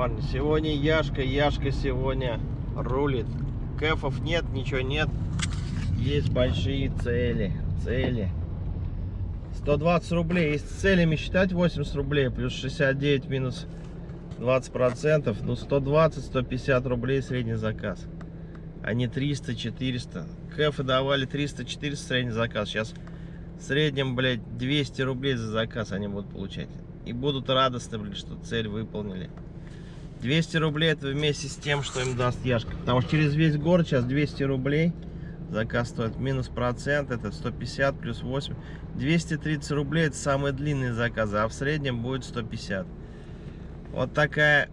парни. Сегодня Яшка, Яшка сегодня рулит. Кэфов нет, ничего нет. Есть большие цели, цели. 120 рублей. Если целями считать 80 рублей, плюс 69 минус 20 процентов, ну 120-150 рублей средний заказ. А не 300-400. Кэфы давали 300-400 средний заказ. Сейчас в среднем, блядь, 200 рублей за заказ они будут получать. И будут радостны, блядь, что цель выполнили. 200 рублей это вместе с тем, что им даст Яшка. Потому что через весь город сейчас 200 рублей заказ стоит. Минус процент это 150 плюс 8. 230 рублей это самые длинные заказы, а в среднем будет 150. Вот такая,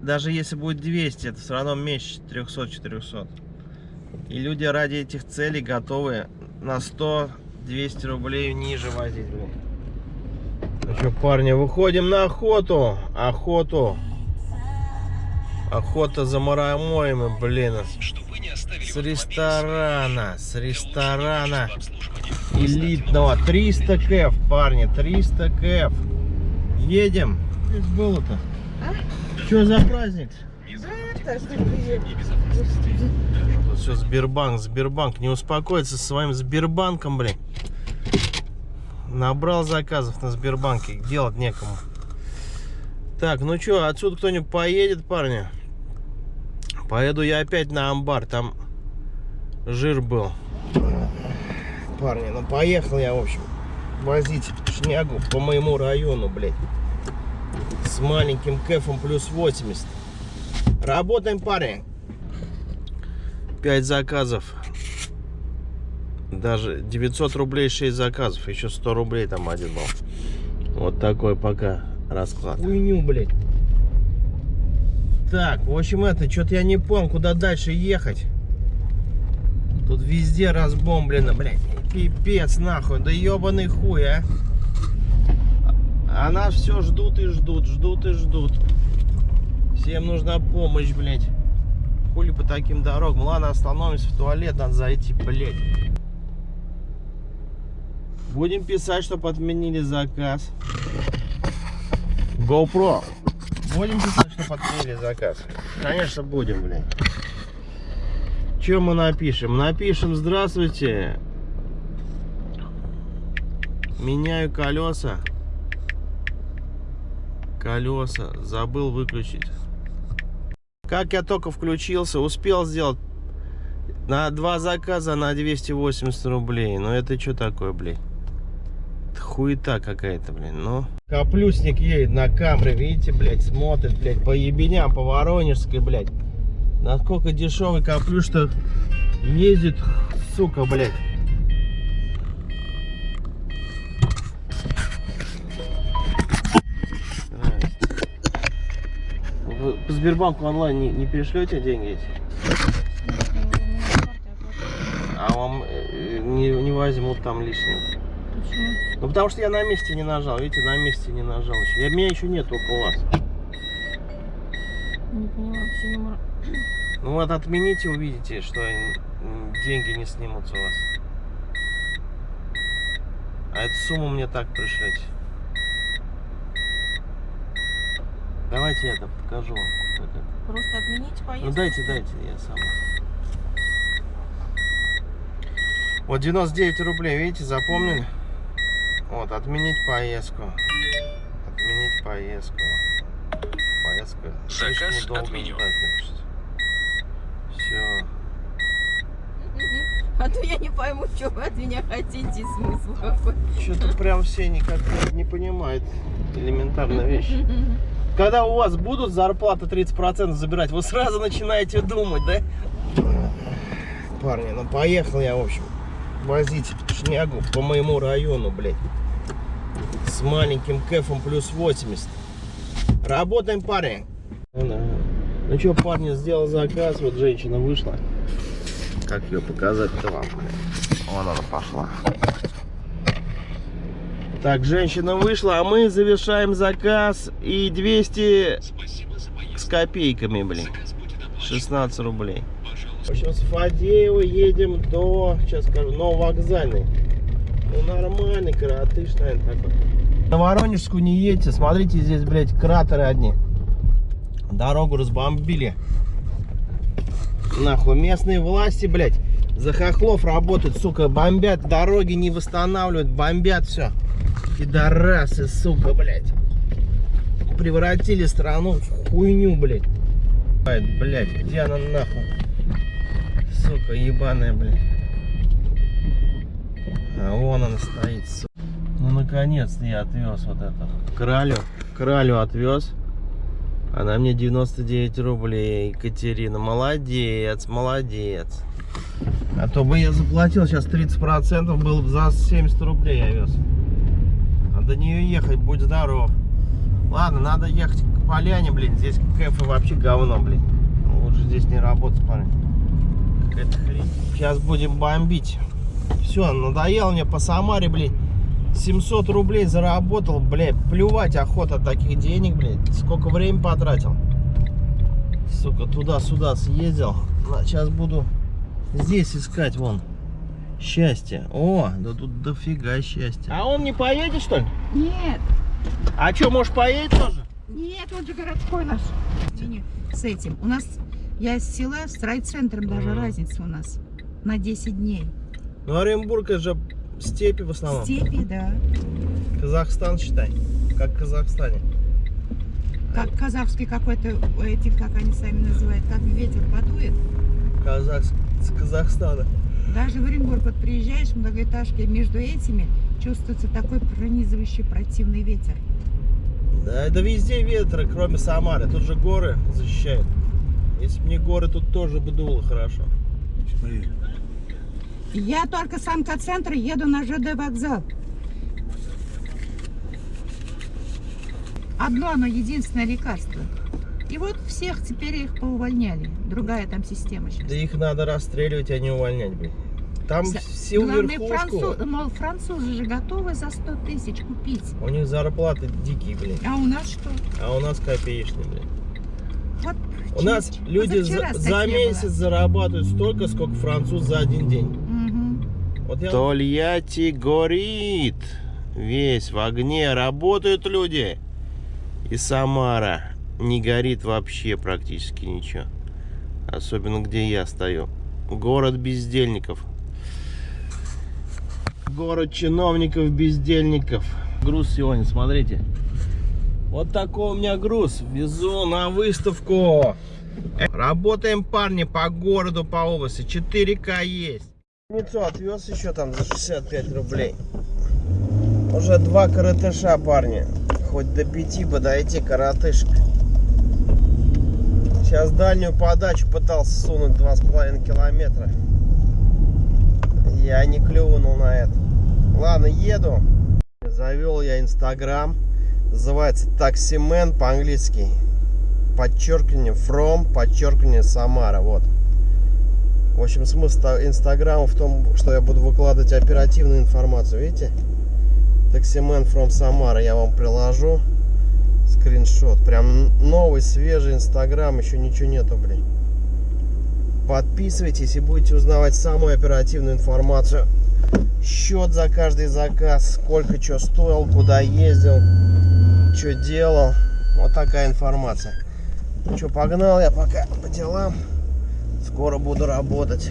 даже если будет 200, это все равно меньше 300-400. И люди ради этих целей готовы на 100-200 рублей ниже возить. Ну что, парни, выходим на охоту. Охоту. Охота за марамоями, блин. С ресторана, с ресторана элитного. 300 кэф, парни, 300 кэф. Едем. Здесь было-то. А? Что за праздник? Это, Тут все Сбербанк, Сбербанк. Не успокоится со своим Сбербанком, блин. Набрал заказов на Сбербанке. Делать некому. Так, ну что, отсюда кто-нибудь поедет, парни? Поеду я опять на амбар. Там жир был. Парни, ну поехал я, в общем, возить шнягу по моему району, блядь. С маленьким кэфом плюс 80. Работаем, парни. 5 заказов. Даже 900 рублей 6 заказов. Еще 100 рублей там один был. Вот такой пока расклад. Хуйню, блядь. Так, в общем, это, что-то я не понял, куда дальше ехать. Тут везде разбомблено, блядь. Пипец, нахуй. Да ебаный хуй, а. А нас все ждут и ждут, ждут и ждут. Всем нужна помощь, блядь. Хули по таким дорогам. Ладно, остановимся в туалет, надо зайти, блядь. Будем писать, чтобы отменили заказ. GoPro. Будем писать, чтобы отменили заказ. Конечно, будем, блядь. Чем мы напишем? Напишем, здравствуйте. Меняю колеса. Колеса. Забыл выключить. Как я только включился, успел сделать на два заказа на 280 рублей. Ну это что такое, блин? Хуета какая-то, блин, ну. Каплюсник едет на камере, видите, блядь, смотрит, блядь, по ебеням, по Воронежской, блядь. Насколько дешевый каплюш, что ездит, сука, блядь. По Сбербанку онлайн не, не перешлете деньги эти? А вам э, не, не возьмут там лишнего. Почему? Ну потому что я на месте не нажал, видите, на месте не нажал еще. Я, меня еще нет около вас. Не вообще не мор- Ну вот отмените, увидите, что деньги не снимутся у вас. А эту сумму мне так пришлете. Давайте я это покажу вам. это. Просто отменить поездку? Ну дайте, дайте, я сам. Вот 99 рублей, видите, запомнили? Вот, отменить поездку. Отменить поездку. Поездка. Заказ отменен. Все. А то я не пойму, что вы от меня хотите, смысл какой. Что-то прям все никак не понимают элементарная вещь. Когда у вас будут зарплаты 30% забирать, вы сразу начинаете думать, да? Парни, ну поехал я, в общем, возить шнягу по моему району, блядь. С маленьким кэфом плюс 80. Работаем, парни. Ну что, парни, сделал заказ, вот женщина вышла. Как ее показать-то вам, блядь? Вон она пошла. Так, женщина вышла, а мы завершаем заказ. И 200 с копейками, блин. 16 рублей. В общем, с Фадеева едем до, сейчас скажу, Нововокзальный. Ну, нормальный коротыш, наверное, такой. На Воронежскую не едьте. Смотрите, здесь, блядь, кратеры одни. Дорогу разбомбили. Нахуй, местные власти, блядь, за хохлов работают, сука, бомбят, дороги не восстанавливают, бомбят все. Пидорасы, сука, блядь. Превратили страну в хуйню, блядь. Блядь, где она нахуй? Сука, ебаная, блядь. А вон она стоит, сука. Ну, наконец-то я отвез вот это. Кралю, кралю отвез. Она мне 99 рублей, Екатерина. Молодец, молодец. А то бы я заплатил сейчас 30%, был бы за 70 рублей я вез. А до нее ехать, будь здоров. Ладно, надо ехать к поляне, блин. Здесь кэфе вообще говно, блин. Лучше здесь не работать, парень. Какая-то хрень. Сейчас будем бомбить. Все, надоело мне по Самаре, блин. 700 рублей заработал, блядь, плювать охота от таких денег, блядь. Сколько времени потратил. Сука, туда-сюда съездил. Сейчас буду здесь искать, вон. Счастье. О, да тут дофига счастья. А он не поедет, что ли? Нет, А что, может, поедет тоже? нет, он же городской наш. С этим. У нас, я из села, с райцентром даже Мгм. разница у нас. На 10 дней. Ну, Оренбург, это же степи в основном. Степи, да. Казахстан, считай. Как в Казахстане. Как казахский какой-то, эти, как они сами называют, как ветер подует. Казах... С Казахстана. Даже в Оренбург вот приезжаешь в многоэтажке, между этими чувствуется такой пронизывающий противный ветер. Да, это везде ветры, кроме Самары. Тут же горы защищают. Если бы не горы, тут тоже бы дуло хорошо. Я только с онкоцентра еду на ЖД вокзал. Одно, оно единственное лекарство. И вот всех теперь их поувольняли. Другая там система сейчас. Да их надо расстреливать, а не увольнять, блин. Там За- всю Главное, француз, мол, французы же готовы за 100 тысяч купить. У них зарплаты дикие, блин. А у нас что? А у нас копеечные, блин. Вот У нас люди за, за месяц зарабатывают столько, сколько француз за один день. Вот я... Тольятти горит. Весь в огне. Работают люди. И Самара не горит вообще практически ничего. Особенно где я стою. Город бездельников. Город чиновников-бездельников. Груз сегодня, смотрите. Вот такой у меня груз. Везу на выставку. Работаем, парни, по городу, по области. 4К есть. Ницу отвез еще там за 65 рублей. Уже два коротыша, парни. Хоть до пяти бы дойти, коротышек. Сейчас дальнюю подачу пытался сунуть 2,5 километра. Я не клюнул на это. Ладно, еду. Завел я инстаграм. Называется таксимен по-английски. Подчеркивание from, подчеркивание Самара. Вот. В общем, смысл та- инстаграма в том, что я буду выкладывать оперативную информацию. Видите? Таксимен from Самара. Я вам приложу скриншот. Прям новый, свежий инстаграм. Еще ничего нету, блин. Подписывайтесь и будете узнавать самую оперативную информацию. Счет за каждый заказ. Сколько что стоил, куда ездил, что делал. Вот такая информация. Ну что, погнал я пока по делам. Скоро буду работать.